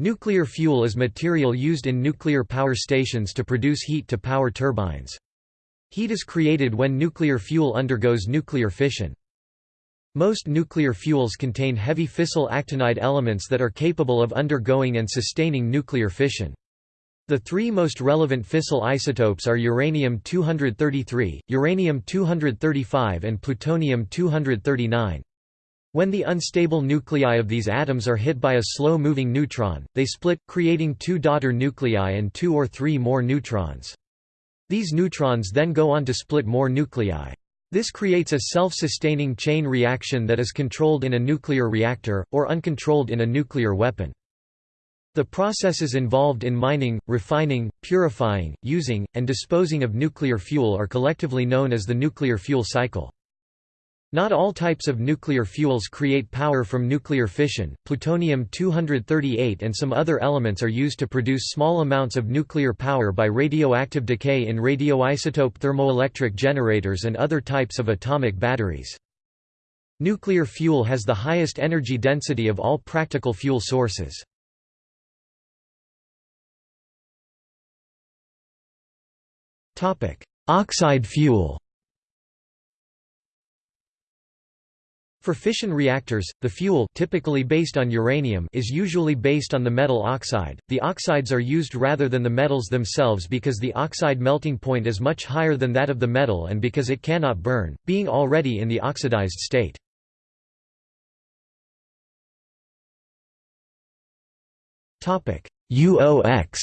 Nuclear fuel is material used in nuclear power stations to produce heat to power turbines. Heat is created when nuclear fuel undergoes nuclear fission. Most nuclear fuels contain heavy fissile actinide elements that are capable of undergoing and sustaining nuclear fission. The three most relevant fissile isotopes are uranium-233, uranium-235 and plutonium-239. When the unstable nuclei of these atoms are hit by a slow-moving neutron, they split, creating two daughter nuclei and two or three more neutrons. These neutrons then go on to split more nuclei. This creates a self-sustaining chain reaction that is controlled in a nuclear reactor, or uncontrolled in a nuclear weapon. The processes involved in mining, refining, purifying, using, and disposing of nuclear fuel are collectively known as the nuclear fuel cycle. Not all types of nuclear fuels create power from nuclear fission. Plutonium-238 and some other elements are used to produce small amounts of nuclear power by radioactive decay in radioisotope thermoelectric generators and other types of atomic batteries. Nuclear fuel has the highest energy density of all practical fuel sources. Oxide fuel For fission reactors, the fuel typically based on uranium is usually based on the metal oxide. The oxides are used rather than the metals themselves because the oxide melting point is much higher than that of the metal and because it cannot burn, being already in the oxidized state. Topic: UOX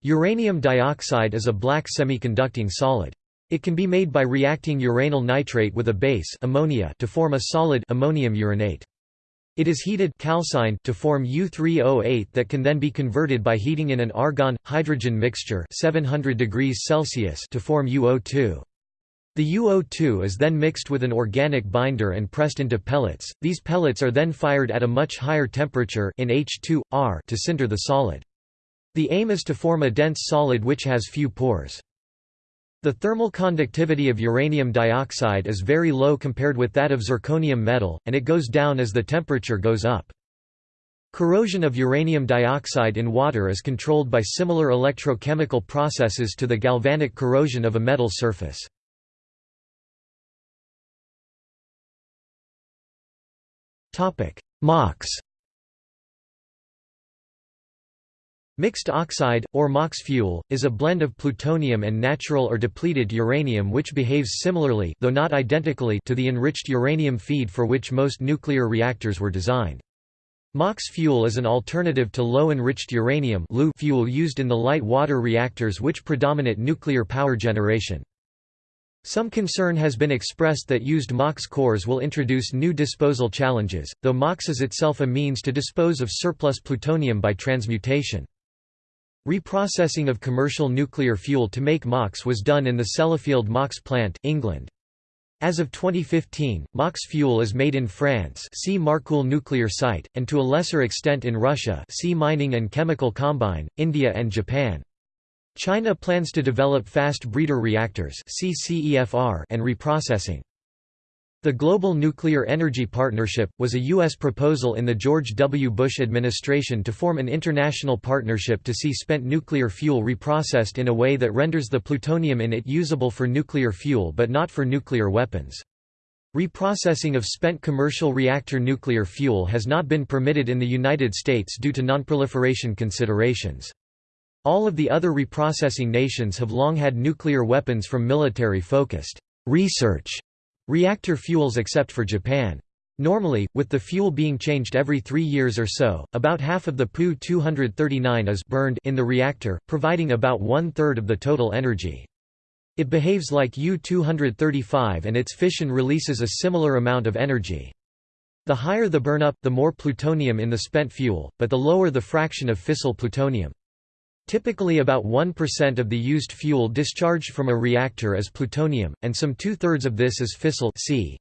Uranium dioxide is a black semiconducting solid. It can be made by reacting uranyl nitrate with a base ammonia to form a solid ammonium uranate. It is heated calcined to form U3O8 that can then be converted by heating in an argon-hydrogen mixture 700 degrees Celsius to form UO2. The UO2 is then mixed with an organic binder and pressed into pellets. These pellets are then fired at a much higher temperature in H2R to sinter the solid. The aim is to form a dense solid which has few pores. The thermal conductivity of uranium dioxide is very low compared with that of zirconium metal, and it goes down as the temperature goes up. Corrosion of uranium dioxide in water is controlled by similar electrochemical processes to the galvanic corrosion of a metal surface. MOX Mixed oxide, or MOX fuel, is a blend of plutonium and natural or depleted uranium which behaves similarly though not identically to the enriched uranium feed for which most nuclear reactors were designed. MOX fuel is an alternative to low-enriched uranium fuel used in the light water reactors which predominate nuclear power generation. Some concern has been expressed that used MOX cores will introduce new disposal challenges, though MOX is itself a means to dispose of surplus plutonium by transmutation. Reprocessing of commercial nuclear fuel to make MOX was done in the Sellafield MOX plant, England. As of 2015, MOX fuel is made in France see Marcoule nuclear site, and to a lesser extent in Russia see Mining and Chemical Combine, India and Japan. China plans to develop fast breeder reactors and reprocessing. The Global Nuclear Energy Partnership, was a U.S. proposal in the George W. Bush administration to form an international partnership to see spent nuclear fuel reprocessed in a way that renders the plutonium in it usable for nuclear fuel but not for nuclear weapons. Reprocessing of spent commercial reactor nuclear fuel has not been permitted in the United States due to nonproliferation considerations. All of the other reprocessing nations have long had nuclear weapons from military-focused research reactor fuels except for Japan. Normally, with the fuel being changed every three years or so, about half of the Pu-239 is burned in the reactor, providing about one-third of the total energy. It behaves like U-235 and its fission releases a similar amount of energy. The higher the burnup, the more plutonium in the spent fuel, but the lower the fraction of fissile plutonium. Typically about 1% of the used fuel discharged from a reactor is plutonium, and some two-thirds of this is fissile c.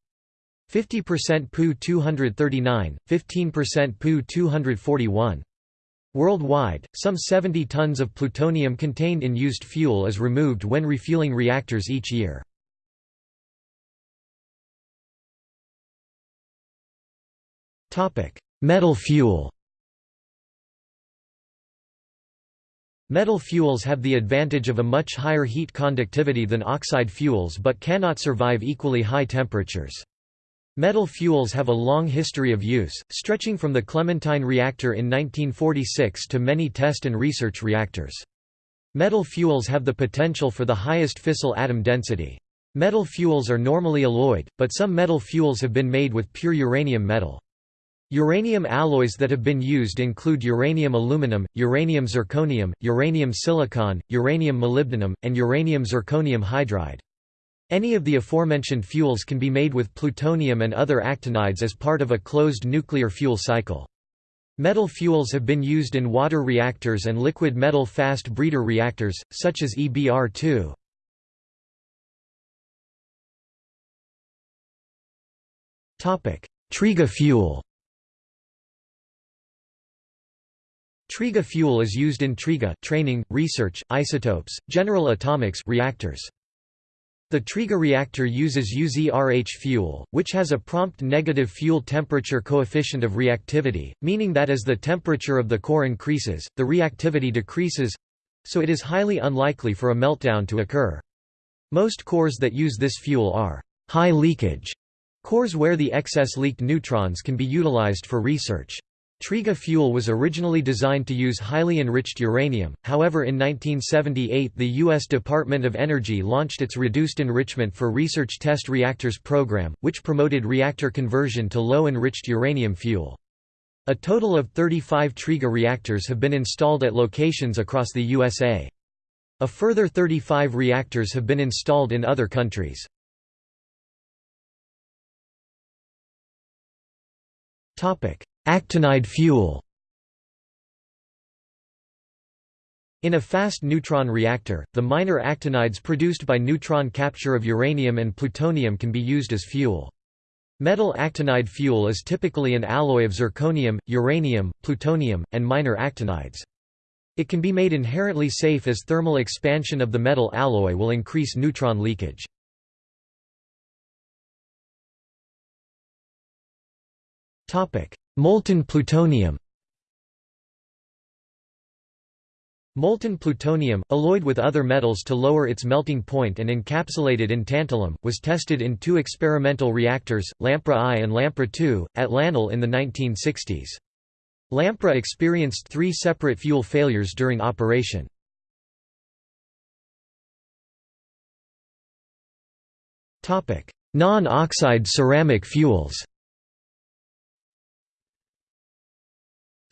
50% Pu-239, 15% Pu-241. Worldwide, some 70 tons of plutonium contained in used fuel is removed when refueling reactors each year. Metal fuel Metal fuels have the advantage of a much higher heat conductivity than oxide fuels but cannot survive equally high temperatures. Metal fuels have a long history of use, stretching from the Clementine reactor in 1946 to many test and research reactors. Metal fuels have the potential for the highest fissile atom density. Metal fuels are normally alloyed, but some metal fuels have been made with pure uranium metal. Uranium alloys that have been used include uranium aluminum, uranium zirconium, uranium silicon, uranium molybdenum, and uranium zirconium hydride. Any of the aforementioned fuels can be made with plutonium and other actinides as part of a closed nuclear fuel cycle. Metal fuels have been used in water reactors and liquid metal fast breeder reactors, such as EBR-2. Triga fuel Triga fuel is used in Triga training, research, isotopes, general atomics reactors. The Triga reactor uses UZRH fuel, which has a prompt negative fuel temperature coefficient of reactivity, meaning that as the temperature of the core increases, the reactivity decreases—so it is highly unlikely for a meltdown to occur. Most cores that use this fuel are high leakage cores where the excess leaked neutrons can be utilized for research. Triga fuel was originally designed to use highly enriched uranium, however in 1978 the U.S. Department of Energy launched its Reduced Enrichment for Research Test Reactors program, which promoted reactor conversion to low-enriched uranium fuel. A total of 35 Triga reactors have been installed at locations across the USA. A further 35 reactors have been installed in other countries. Topic: Actinide fuel In a fast neutron reactor, the minor actinides produced by neutron capture of uranium and plutonium can be used as fuel. Metal actinide fuel is typically an alloy of zirconium, uranium, plutonium, and minor actinides. It can be made inherently safe as thermal expansion of the metal alloy will increase neutron leakage. Molten plutonium Molten plutonium, alloyed with other metals to lower its melting point and encapsulated in tantalum, was tested in two experimental reactors, LAMPRE I and LAMPRE II, at LANL in the 1960s. LAMPRE experienced three separate fuel failures during operation. Non-oxide ceramic fuels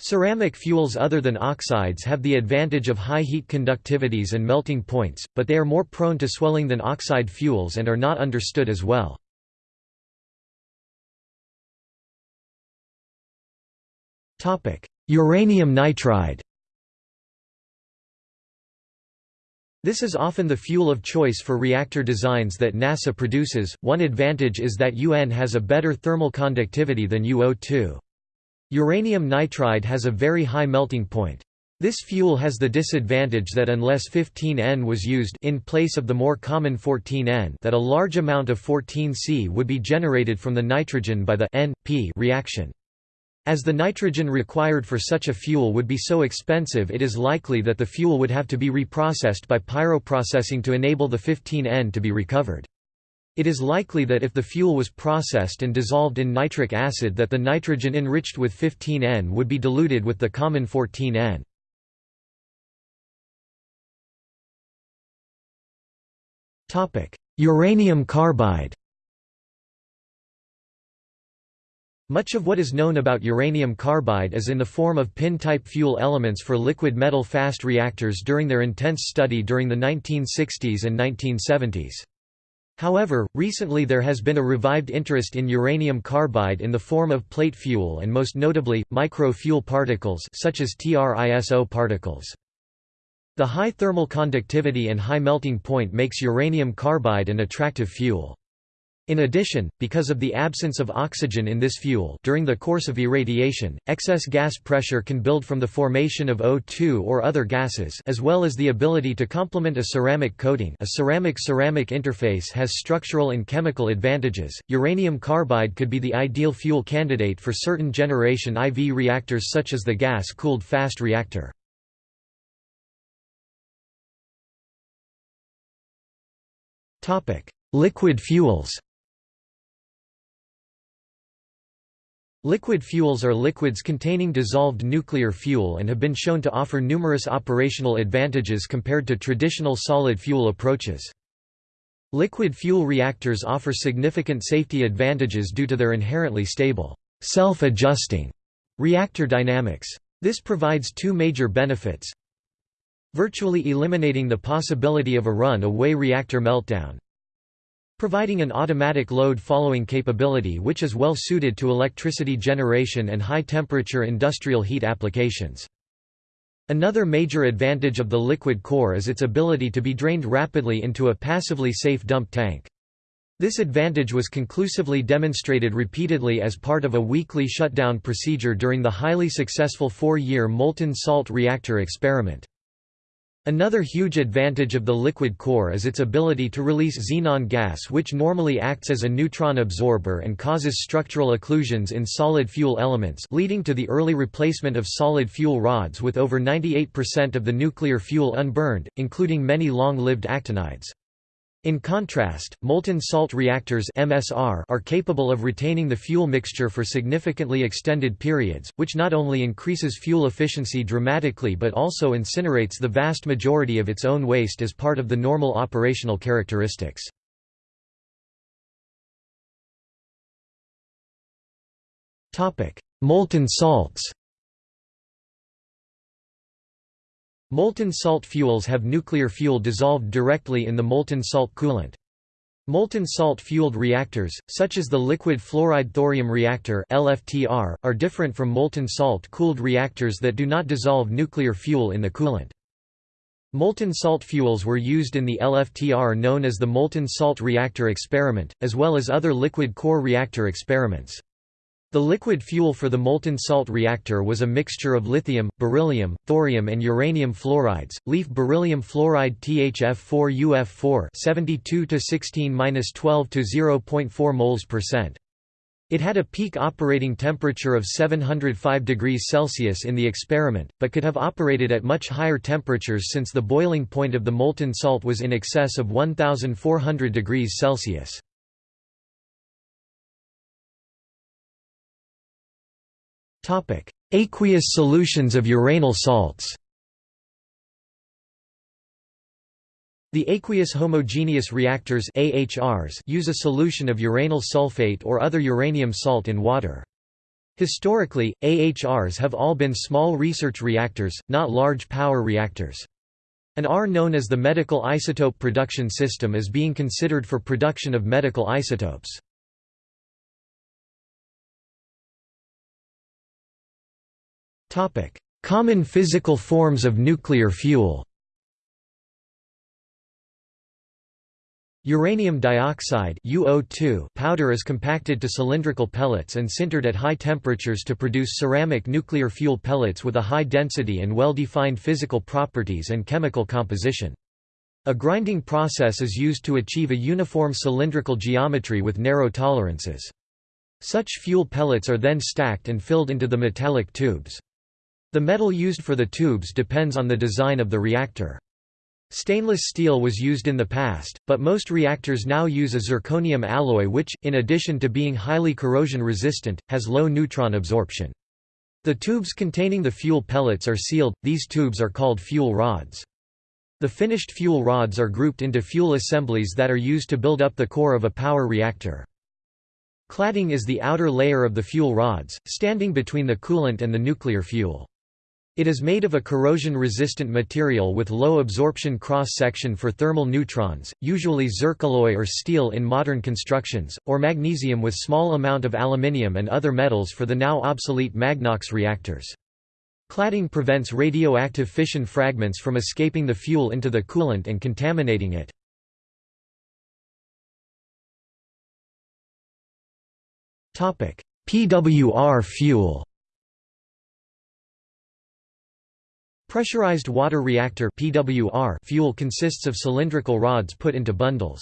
Ceramic fuels other than oxides have the advantage of high heat conductivities and melting points, but they are more prone to swelling than oxide fuels and are not understood as well. Uranium nitride This is often the fuel of choice for reactor designs that NASA produces. One advantage is that UN has a better thermal conductivity than UO2. Uranium nitride has a very high melting point. This fuel has the disadvantage that unless 15N was used in place of the more common 14N that a large amount of 14C would be generated from the nitrogen by the N-P reaction. As the nitrogen required for such a fuel would be so expensive it is likely that the fuel would have to be reprocessed by pyroprocessing to enable the 15N to be recovered. It is likely that if the fuel was processed and dissolved in nitric acid that the nitrogen enriched with 15N would be diluted with the common 14N. Uranium carbide Much of what is known about uranium carbide is in the form of pin-type fuel elements for liquid metal fast reactors during their intense study during the 1960s and 1970s. However, recently there has been a revived interest in uranium carbide in the form of plate fuel and most notably, micro-fuel particles such as TRISO particles. The high thermal conductivity and high melting point makes uranium carbide an attractive fuel. In addition, because of the absence of oxygen in this fuel during the course of irradiation, excess gas pressure can build from the formation of O2 or other gases as well as the ability to complement a ceramic coating a ceramic-ceramic interface has structural and chemical advantages. Uranium carbide could be the ideal fuel candidate for certain generation IV reactors such as the gas-cooled fast reactor. Liquid fuels Liquid fuels are liquids containing dissolved nuclear fuel and have been shown to offer numerous operational advantages compared to traditional solid fuel approaches. Liquid fuel reactors offer significant safety advantages due to their inherently stable, self-adjusting reactor dynamics. This provides two major benefits virtually eliminating the possibility of a run-away reactor meltdown, providing an automatic load-following capability which is well suited to electricity generation and high-temperature industrial heat applications. Another major advantage of the liquid core is its ability to be drained rapidly into a passively safe dump tank. This advantage was conclusively demonstrated repeatedly as part of a weekly shutdown procedure during the highly successful four-year molten salt reactor experiment. Another huge advantage of the liquid core is its ability to release xenon gas which normally acts as a neutron absorber and causes structural occlusions in solid fuel elements leading to the early replacement of solid fuel rods with over 98% of the nuclear fuel unburned, including many long-lived actinides. In contrast, molten salt reactors MSR are capable of retaining the fuel mixture for significantly extended periods, which not only increases fuel efficiency dramatically but also incinerates the vast majority of its own waste as part of the normal operational characteristics. Molten salts Molten salt fuels have nuclear fuel dissolved directly in the molten salt coolant. Molten salt-fueled reactors, such as the liquid fluoride thorium reactor LFTR, are different from molten salt-cooled reactors that do not dissolve nuclear fuel in the coolant. Molten salt fuels were used in the LFTR known as the molten salt reactor experiment, as well as other liquid core reactor experiments. The liquid fuel for the molten salt reactor was a mixture of lithium, beryllium, thorium and uranium fluorides. Leaf beryllium fluoride THF4UF4 72 to 16-12 to 0.4 moles percent. It had a peak operating temperature of 705 degrees Celsius in the experiment, but could have operated at much higher temperatures since the boiling point of the molten salt was in excess of 1400 degrees Celsius. Aqueous solutions of uranyl salts The aqueous homogeneous reactors AHRs use a solution of uranyl sulfate or other uranium salt in water. Historically, AHRs have all been small research reactors, not large power reactors. An R known as the medical isotope production system is being considered for production of medical isotopes. Common physical forms of nuclear fuel Uranium dioxide UO2 powder is compacted to cylindrical pellets and sintered at high temperatures to produce ceramic nuclear fuel pellets with a high density and well-defined physical properties and chemical composition. A grinding process is used to achieve a uniform cylindrical geometry with narrow tolerances. Such fuel pellets are then stacked and filled into the metallic tubes. The metal used for the tubes depends on the design of the reactor. Stainless steel was used in the past, but most reactors now use a zirconium alloy which, in addition to being highly corrosion resistant, has low neutron absorption. The tubes containing the fuel pellets are sealed, these tubes are called fuel rods. The finished fuel rods are grouped into fuel assemblies that are used to build up the core of a power reactor. Cladding is the outer layer of the fuel rods, standing between the coolant and the nuclear fuel. It is made of a corrosion-resistant material with low absorption cross-section for thermal neutrons, usually zircaloy or steel in modern constructions, or magnesium with small amount of aluminium and other metals for the now obsolete Magnox reactors. Cladding prevents radioactive fission fragments from escaping the fuel into the coolant and contaminating it. PWR fuel Pressurized water reactor PWR fuel consists of cylindrical rods put into bundles.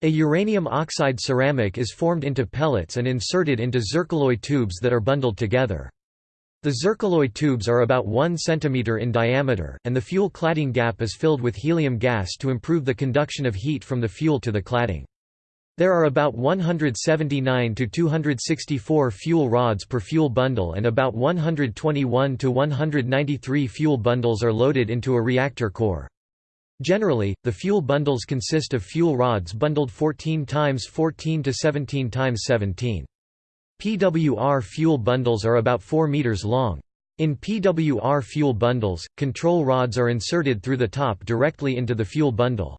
A uranium oxide ceramic is formed into pellets and inserted into zircaloy tubes that are bundled together. The zircaloy tubes are about 1 cm in diameter, and the fuel cladding gap is filled with helium gas to improve the conduction of heat from the fuel to the cladding. There are about 179 to 264 fuel rods per fuel bundle and about 121 to 193 fuel bundles are loaded into a reactor core. Generally, the fuel bundles consist of fuel rods bundled 14 times 14 to 17 times 17. PWR fuel bundles are about 4 meters long. In PWR fuel bundles, control rods are inserted through the top directly into the fuel bundle.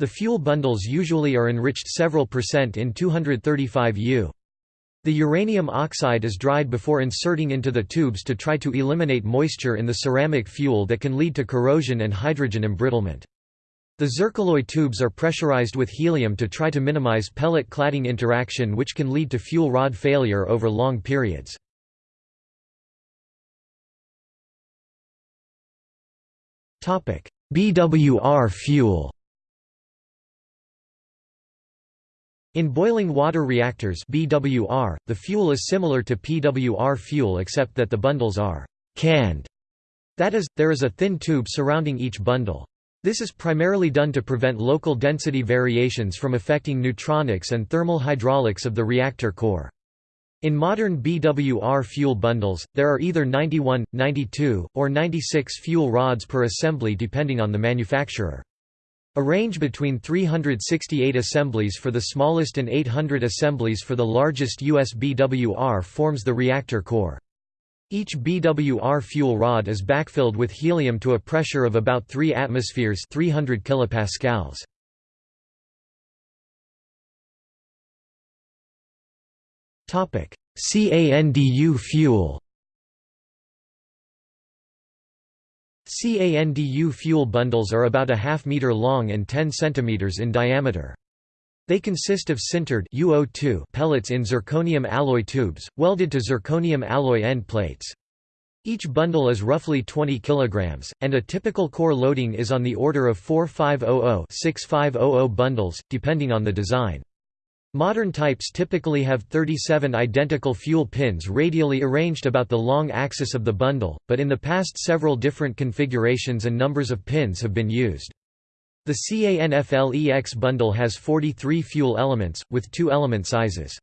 The fuel bundles usually are enriched several percent in 235 U. The uranium oxide is dried before inserting into the tubes to try to eliminate moisture in the ceramic fuel that can lead to corrosion and hydrogen embrittlement. The zircaloy tubes are pressurized with helium to try to minimize pellet cladding interaction which can lead to fuel rod failure over long periods. BWR fuel In boiling water reactors BWR, the fuel is similar to PWR fuel except that the bundles are «canned». That is, there is a thin tube surrounding each bundle. This is primarily done to prevent local density variations from affecting neutronics and thermal hydraulics of the reactor core. In modern BWR fuel bundles, there are either 91, 92, or 96 fuel rods per assembly depending on the manufacturer. A range between 368 assemblies for the smallest and 800 assemblies for the largest US BWR forms the reactor core. Each BWR fuel rod is backfilled with helium to a pressure of about 3 atmospheres 300 kilopascals. CANDU fuel CANDU fuel bundles are about a half meter long and 10 centimeters in diameter. They consist of sintered UO2 pellets in zirconium alloy tubes, welded to zirconium alloy end plates. Each bundle is roughly 20 kg, and a typical core loading is on the order of 4500-6500 bundles, depending on the design. Modern types typically have 37 identical fuel pins radially arranged about the long axis of the bundle, but in the past several different configurations and numbers of pins have been used. The CANFLEX bundle has 43 fuel elements, with two element sizes.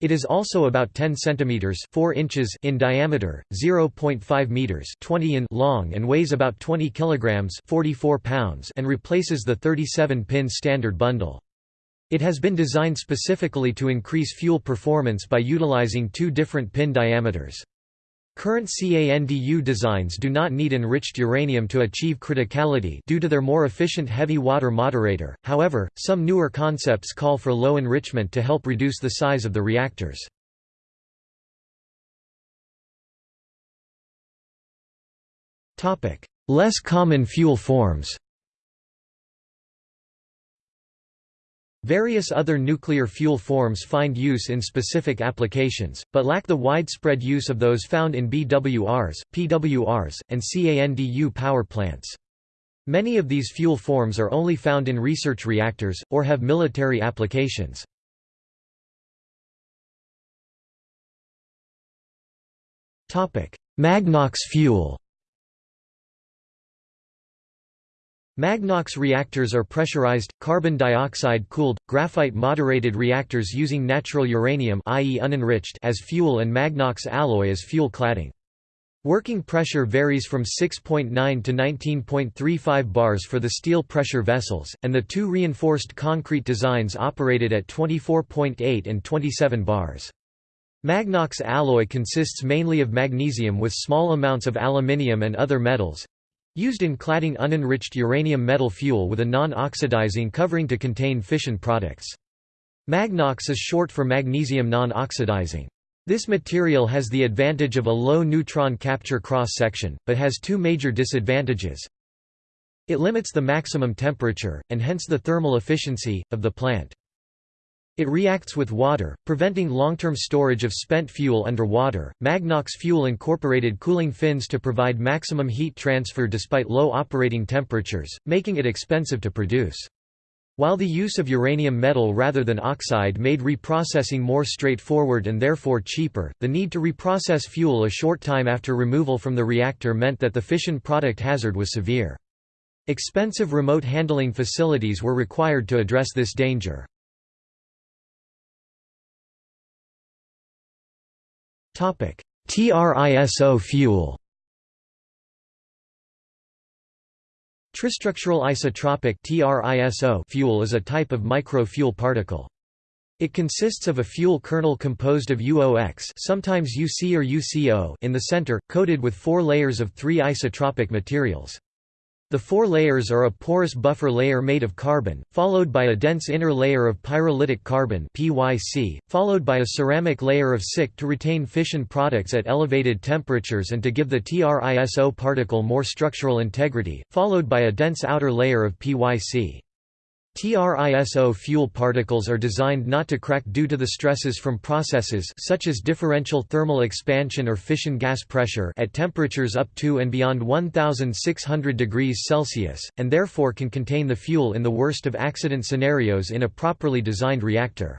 It is also about 10 centimeters 4 inches in diameter, 0.5 meters 20 in long and weighs about 20 kilograms 44 pounds and replaces the 37-pin standard bundle. It has been designed specifically to increase fuel performance by utilizing two different pin diameters. Current CANDU designs do not need enriched uranium to achieve criticality due to their more efficient heavy water moderator, however, some newer concepts call for low enrichment to help reduce the size of the reactors. Less common fuel forms Various other nuclear fuel forms find use in specific applications, but lack the widespread use of those found in BWRs, PWRs, and CANDU power plants. Many of these fuel forms are only found in research reactors, or have military applications. Magnox fuel Magnox reactors are pressurized, carbon dioxide-cooled, graphite-moderated reactors using natural uranium i.e. unenriched as fuel and Magnox alloy as fuel cladding. Working pressure varies from 6.9 to 19.35 bars for the steel pressure vessels, and the two reinforced concrete designs operated at 24.8 and 27 bars. Magnox alloy consists mainly of magnesium with small amounts of aluminium and other metals, Used in cladding unenriched uranium metal fuel with a non-oxidizing covering to contain fission products. Magnox is short for magnesium non-oxidizing. This material has the advantage of a low neutron capture cross-section, but has two major disadvantages. It limits the maximum temperature, and hence the thermal efficiency, of the plant. It reacts with water, preventing long-term storage of spent fuel underwater. Magnox fuel incorporated cooling fins to provide maximum heat transfer despite low operating temperatures, making it expensive to produce. While the use of uranium metal rather than oxide made reprocessing more straightforward and therefore cheaper, the need to reprocess fuel a short time after removal from the reactor meant that the fission product hazard was severe. Expensive remote handling facilities were required to address this danger. TRISO fuel Tristructural isotropic TRISO fuel is a type of micro-fuel particle. It consists of a fuel kernel composed of UOX sometimes UC or UCO in the center, coated with four layers of three isotropic materials. The four layers are a porous buffer layer made of carbon, followed by a dense inner layer of pyrolytic carbon PYC, followed by a ceramic layer of SiC to retain fission products at elevated temperatures and to give the TRISO particle more structural integrity, followed by a dense outer layer of PYC. TRISO fuel particles are designed not to crack due to the stresses from processes such as differential thermal expansion or fission gas pressure at temperatures up to and beyond 1600 degrees Celsius, and therefore can contain the fuel in the worst of accident scenarios in a properly designed reactor.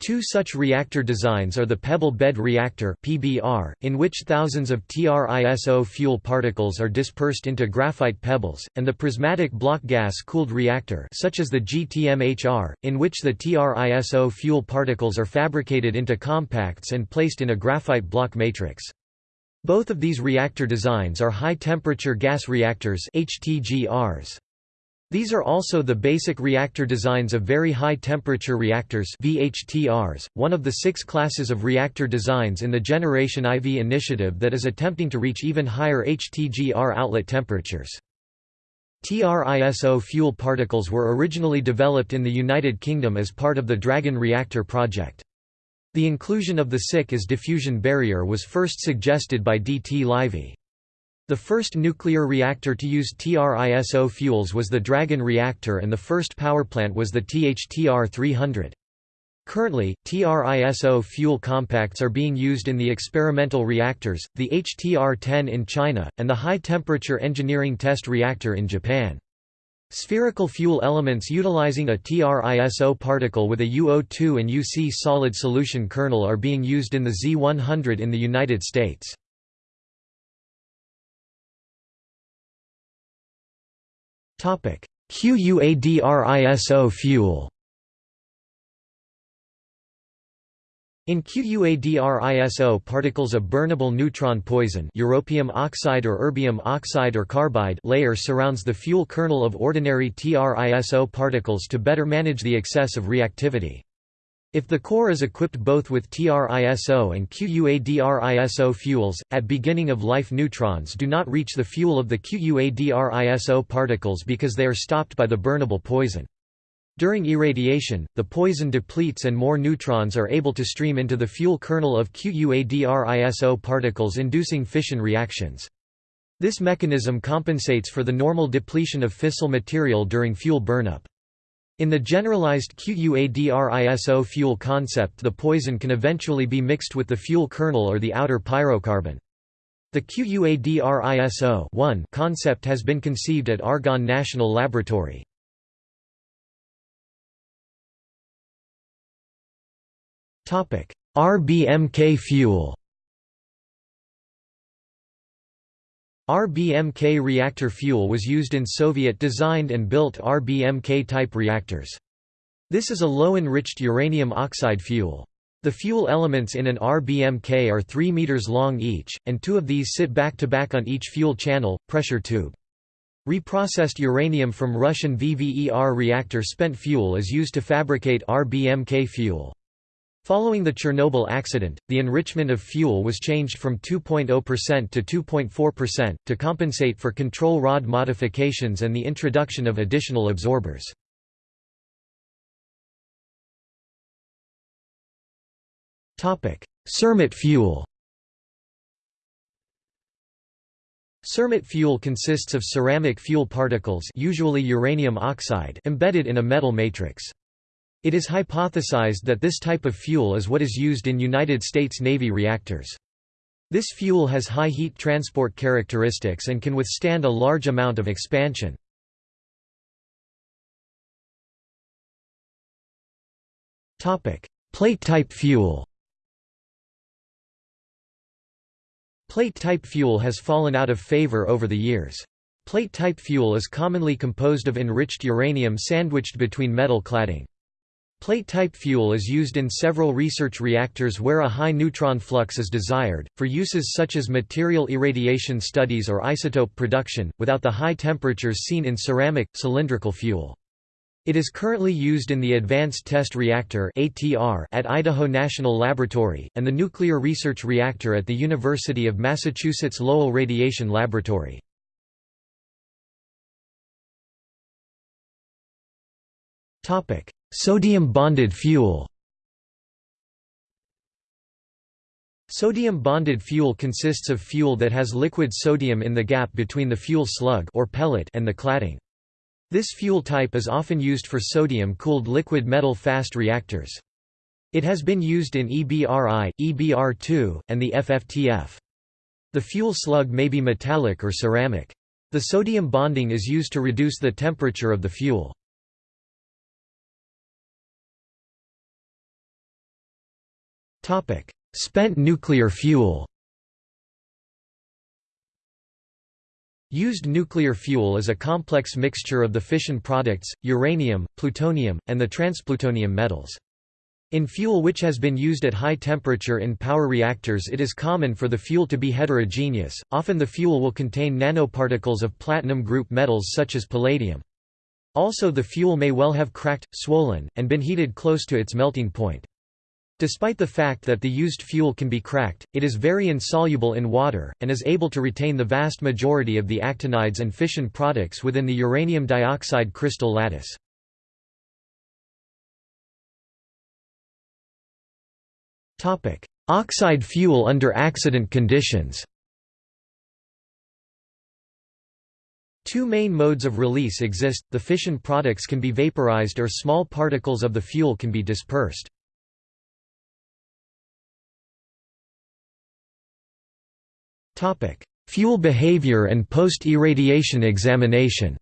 Two such reactor designs are the pebble bed reactor (PBR), in which thousands of TRISO fuel particles are dispersed into graphite pebbles, and the prismatic block gas-cooled reactor, such as the GTMHR, in which the TRISO fuel particles are fabricated into compacts and placed in a graphite block matrix. Both of these reactor designs are high-temperature gas reactors (HTGRs). These are also the basic reactor designs of Very High Temperature Reactors VHTRs, one of the six classes of reactor designs in the Generation IV initiative that is attempting to reach even higher HTGR outlet temperatures. TRISO fuel particles were originally developed in the United Kingdom as part of the Dragon Reactor project. The inclusion of the SiC as diffusion barrier was first suggested by D. T. Livey. The first nuclear reactor to use TRISO fuels was the Dragon reactor and the first power plant was the THTR-300. Currently, TRISO fuel compacts are being used in the experimental reactors, the HTR-10 in China, and the high-temperature engineering test reactor in Japan. Spherical fuel elements utilizing a TRISO particle with a UO2 and UC solid solution kernel are being used in the Z100 in the United States. QUADRISO fuel In QUADRISO particles of burnable neutron poison europium oxide or erbium oxide or carbide layer surrounds the fuel kernel of ordinary TRISO particles to better manage the excess of reactivity. If the core is equipped both with TRISO and QUADRISO fuels, at beginning of life neutrons do not reach the fuel of the QUADRISO particles because they are stopped by the burnable poison. During irradiation, the poison depletes and more neutrons are able to stream into the fuel kernel of QUADRISO particles inducing fission reactions. This mechanism compensates for the normal depletion of fissile material during fuel burnup. In the generalized QUADRISO fuel concept the poison can eventually be mixed with the fuel kernel or the outer pyrocarbon. The QUADRISO concept has been conceived at Argonne National Laboratory. RBMK fuel RBMK reactor fuel was used in Soviet-designed and built RBMK-type reactors. This is a low-enriched uranium oxide fuel. The fuel elements in an RBMK are 3 meters long each, and two of these sit back-to-back -back on each fuel channel, pressure tube. Reprocessed uranium from Russian VVER reactor spent fuel is used to fabricate RBMK fuel. Following the Chernobyl accident, the enrichment of fuel was changed from 2.0% to 2.4%, to compensate for control rod modifications and the introduction of additional absorbers. Cermet fuel Cermet fuel consists of ceramic fuel particles usually uranium oxide embedded in a metal matrix. It is hypothesized that this type of fuel is what is used in United States Navy reactors. This fuel has high heat transport characteristics and can withstand a large amount of expansion. Plate-type fuel Plate-type fuel has fallen out of favor over the years. Plate-type fuel is commonly composed of enriched uranium sandwiched between metal cladding. Plate-type fuel is used in several research reactors where a high neutron flux is desired, for uses such as material irradiation studies or isotope production, without the high temperatures seen in ceramic, cylindrical fuel. It is currently used in the Advanced Test Reactor at Idaho National Laboratory, and the Nuclear Research Reactor at the University of Massachusetts Lowell Radiation Laboratory. Sodium-bonded fuel Sodium-bonded fuel consists of fuel that has liquid sodium in the gap between the fuel slug or pellet and the cladding. This fuel type is often used for sodium-cooled liquid metal fast reactors. It has been used in EBRI, EBR2, and the FFTF. The fuel slug may be metallic or ceramic. The sodium bonding is used to reduce the temperature of the fuel. Spent nuclear fuel Used nuclear fuel is a complex mixture of the fission products, uranium, plutonium, and the transplutonium metals. In fuel which has been used at high temperature in power reactors it is common for the fuel to be heterogeneous, often the fuel will contain nanoparticles of platinum group metals such as palladium. Also the fuel may well have cracked, swollen, and been heated close to its melting point. Despite the fact that the used fuel can be cracked, it is very insoluble in water, and is able to retain the vast majority of the actinides and fission products within the uranium dioxide crystal lattice. Oxide fuel under accident conditions Two main modes of release exist, the fission products can be vaporized or small particles of the fuel can be dispersed. Fuel behavior and post-irradiation examination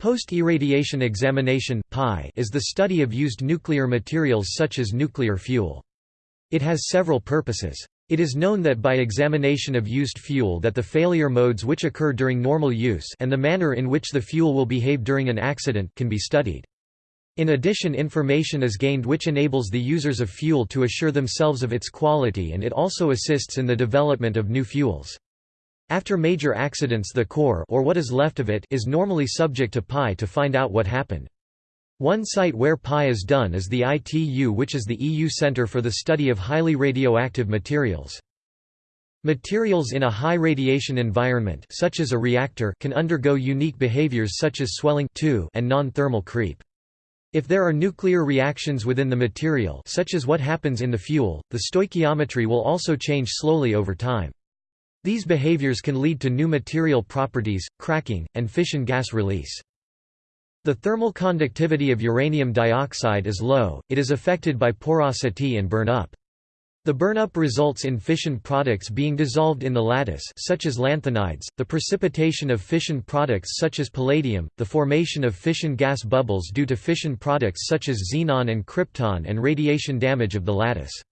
Post-irradiation examination is the study of used nuclear materials such as nuclear fuel. It has several purposes. It is known that by examination of used fuel that the failure modes which occur during normal use and the manner in which the fuel will behave during an accident can be studied. In addition information is gained which enables the users of fuel to assure themselves of its quality and it also assists in the development of new fuels. After major accidents the core or what is left of it is normally subject to PI to find out what happened. One site where PI is done is the ITU which is the EU Centre for the Study of Highly Radioactive Materials. Materials in a high radiation environment such as a reactor can undergo unique behaviors such as swelling and non-thermal creep. If there are nuclear reactions within the material such as what happens in the fuel, the stoichiometry will also change slowly over time. These behaviors can lead to new material properties, cracking, and fission gas release. The thermal conductivity of uranium dioxide is low, it is affected by porosity and burn up. The burnup results in fission products being dissolved in the lattice such as lanthanides, the precipitation of fission products such as palladium, the formation of fission gas bubbles due to fission products such as xenon and krypton and radiation damage of the lattice.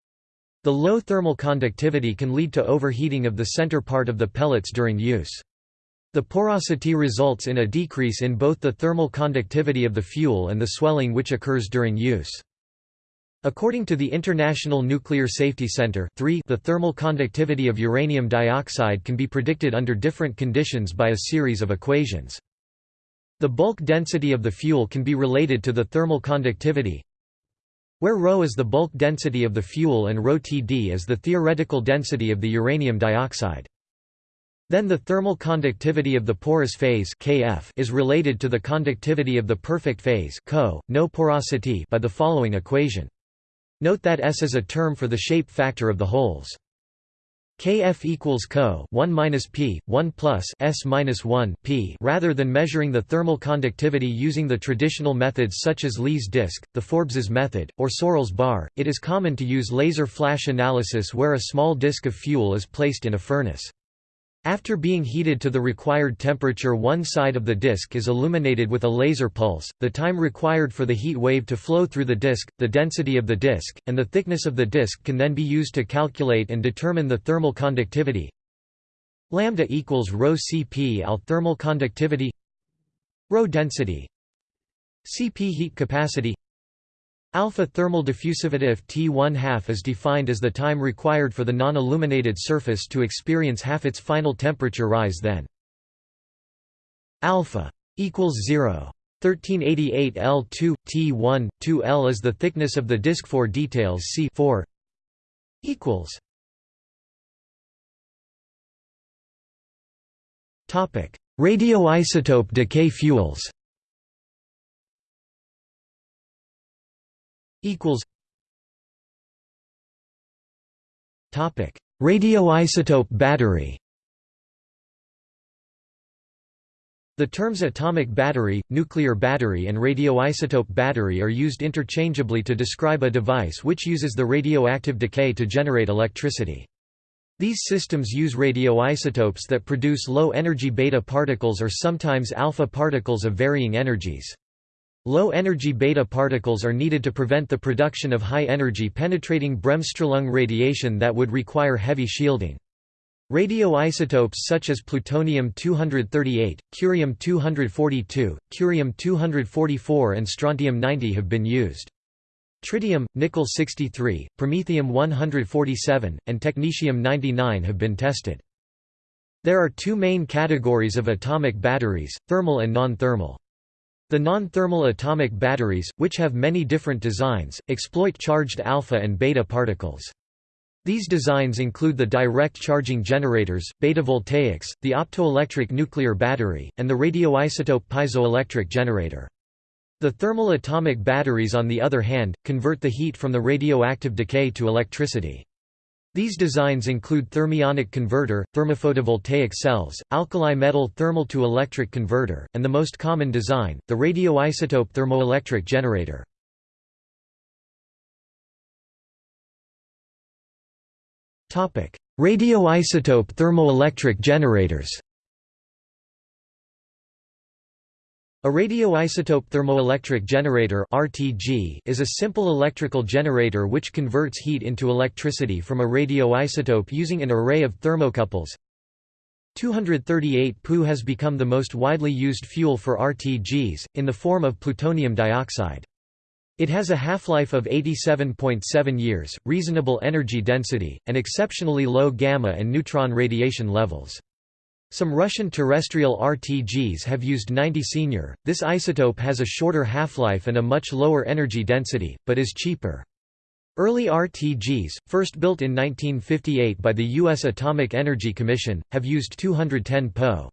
The low thermal conductivity can lead to overheating of the center part of the pellets during use. The porosity results in a decrease in both the thermal conductivity of the fuel and the swelling which occurs during use. According to the International Nuclear Safety Center 3, the thermal conductivity of uranium dioxide can be predicted under different conditions by a series of equations. The bulk density of the fuel can be related to the thermal conductivity, where ρ is the bulk density of the fuel and ρTD is the theoretical density of the uranium dioxide. Then the thermal conductivity of the porous phase Kf is related to the conductivity of the perfect phase Co, no porosity by the following equation. Note that S is a term for the shape factor of the holes. Kf equals Co 1 minus P 1 plus S minus 1 P rather than measuring the thermal conductivity using the traditional methods such as Lee's disk, the Forbes's method, or Searle's bar, it is common to use laser flash analysis where a small disk of fuel is placed in a furnace. After being heated to the required temperature one side of the disk is illuminated with a laser pulse, the time required for the heat wave to flow through the disk, the density of the disk, and the thickness of the disk can then be used to calculate and determine the thermal conductivity. Lambda equals rho Cp al thermal conductivity Rho density Cp heat capacity Alpha thermal diffusivity of T1 half is defined as the time required for the non-illuminated surface to experience half its final temperature rise then. Alpha equals 0. 1388 L2 T1 2L is the thickness of the disk for details C 4 equals Topic Radioisotope decay fuels equals Topic: Radioisotope battery. The terms atomic battery, nuclear battery and radioisotope battery are used interchangeably to describe a device which uses the radioactive decay to generate electricity. These systems use radioisotopes that produce low-energy beta particles or sometimes alpha particles of varying energies. Low-energy beta particles are needed to prevent the production of high-energy penetrating bremsstrahlung radiation that would require heavy shielding. Radioisotopes such as plutonium-238, curium-242, curium-244 and strontium-90 have been used. Tritium, nickel-63, promethium-147, and technetium-99 have been tested. There are two main categories of atomic batteries, thermal and non-thermal. The non-thermal atomic batteries, which have many different designs, exploit charged alpha and beta particles. These designs include the direct charging generators, beta voltaics, the optoelectric nuclear battery, and the radioisotope piezoelectric generator. The thermal atomic batteries on the other hand, convert the heat from the radioactive decay to electricity. These designs include thermionic converter, thermophotovoltaic cells, alkali metal thermal to electric converter, and the most common design, the radioisotope thermoelectric generator. Radioisotope thermoelectric generators A radioisotope thermoelectric generator (RTG) is a simple electrical generator which converts heat into electricity from a radioisotope using an array of thermocouples. 238 Pu has become the most widely used fuel for RTGs, in the form of plutonium dioxide. It has a half-life of 87.7 years, reasonable energy density, and exceptionally low gamma and neutron radiation levels. Some Russian terrestrial RTGs have used 90 Senior. This isotope has a shorter half-life and a much lower energy density, but is cheaper. Early RTGs, first built in 1958 by the U.S. Atomic Energy Commission, have used 210 Po.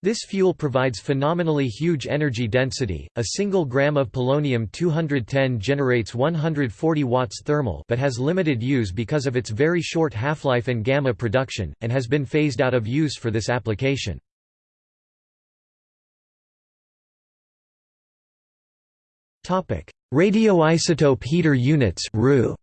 This fuel provides phenomenally huge energy density. A single gram of polonium-210 generates 140 watts thermal, but has limited use because of its very short half-life and gamma production, and has been phased out of use for this application. Topic: Radioisotope heater units (RU).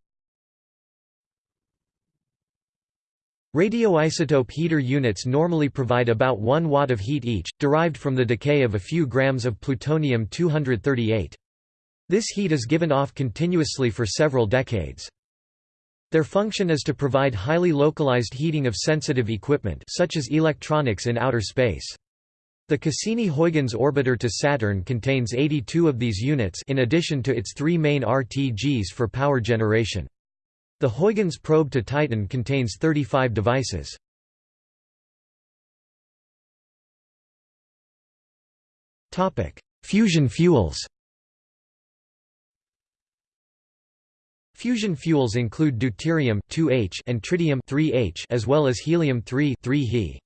Radioisotope heater units normally provide about 1 watt of heat each, derived from the decay of a few grams of plutonium-238. This heat is given off continuously for several decades. Their function is to provide highly localized heating of sensitive equipment such as electronics in outer space. The Cassini-Huygens orbiter to Saturn contains 82 of these units in addition to its three main RTGs for power generation. The Huygens probe to Titan contains 35 devices. Fusion fuels Fusion fuels include deuterium 2H and tritium 3H as well as helium-3 3He.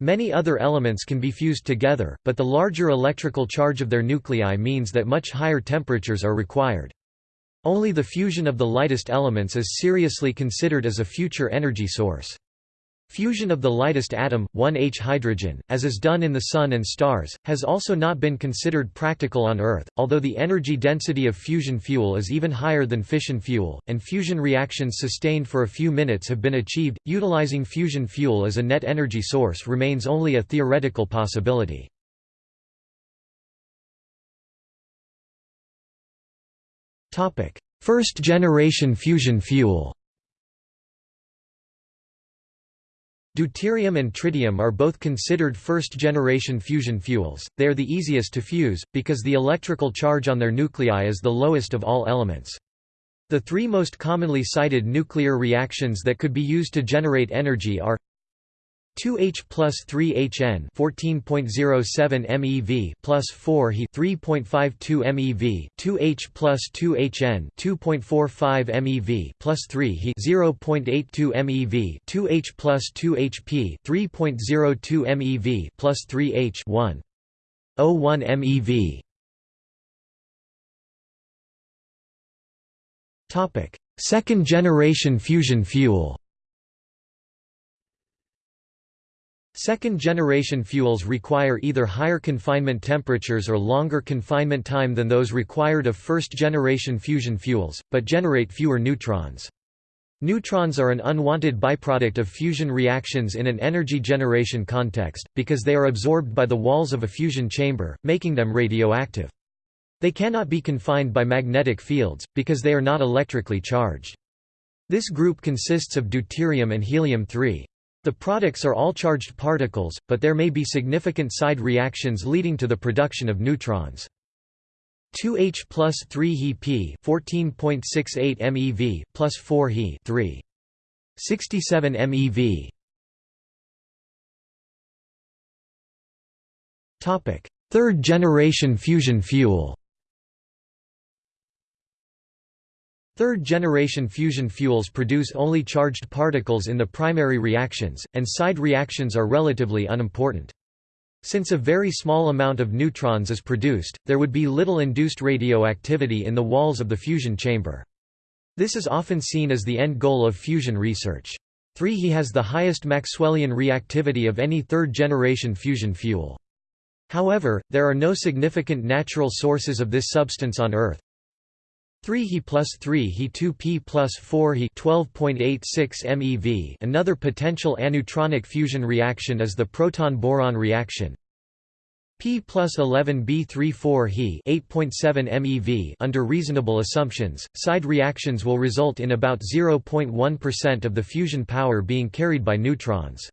Many other elements can be fused together, but the larger electrical charge of their nuclei means that much higher temperatures are required. Only the fusion of the lightest elements is seriously considered as a future energy source. Fusion of the lightest atom, 1H hydrogen, as is done in the Sun and stars, has also not been considered practical on Earth, although the energy density of fusion fuel is even higher than fission fuel, and fusion reactions sustained for a few minutes have been achieved. Utilizing fusion fuel as a net energy source remains only a theoretical possibility. First generation fusion fuel. Deuterium and tritium are both considered first-generation fusion fuels, they are the easiest to fuse, because the electrical charge on their nuclei is the lowest of all elements. The three most commonly cited nuclear reactions that could be used to generate energy are 2H plus 3HN 14.07 MeV plus 4 He 3.52 MeV 2H plus 2HN 2.45 MeV plus 3 He 0.82 MeV 2H plus 2HP 3.02 MeV plus 3H 1 01 MeV Topic Second generation fusion fuel Second-generation fuels require either higher confinement temperatures or longer confinement time than those required of first-generation fusion fuels, but generate fewer neutrons. Neutrons are an unwanted byproduct of fusion reactions in an energy generation context, because they are absorbed by the walls of a fusion chamber, making them radioactive. They cannot be confined by magnetic fields, because they are not electrically charged. This group consists of deuterium and helium-3. The products are all charged particles, but there may be significant side reactions leading to the production of neutrons. 2H plus 3 He P 14.68 MeV plus 4 He 3. 67 MeV. Topic: Third generation fusion fuel. Third-generation fusion fuels produce only charged particles in the primary reactions, and side reactions are relatively unimportant. Since a very small amount of neutrons is produced, there would be little induced radioactivity in the walls of the fusion chamber. This is often seen as the end goal of fusion research. 3 He has the highest Maxwellian reactivity of any third-generation fusion fuel. However, there are no significant natural sources of this substance on Earth, 3 He plus 3 He 2 P plus 4 He 12.86 MeV Another potential aneutronic fusion reaction is the proton-boron reaction. P plus 11 B 3 4 He 8.7 MeV Under reasonable assumptions, side reactions will result in about 0.1% of the fusion power being carried by neutrons.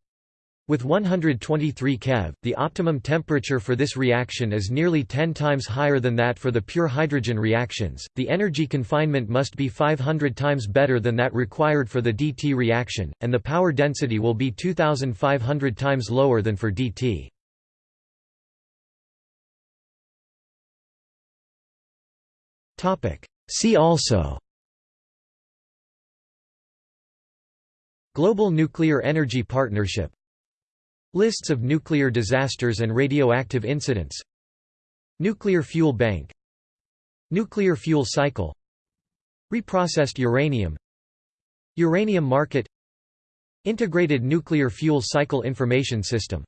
With 123 keV, the optimum temperature for this reaction is nearly 10 times higher than that for the pure hydrogen reactions. The energy confinement must be 500 times better than that required for the DT reaction, and the power density will be 2500 times lower than for DT. Topic: See also Global Nuclear Energy Partnership Lists of nuclear disasters and radioactive incidents. Nuclear fuel bank. Nuclear fuel cycle. Reprocessed uranium. Uranium market. Integrated nuclear fuel cycle information system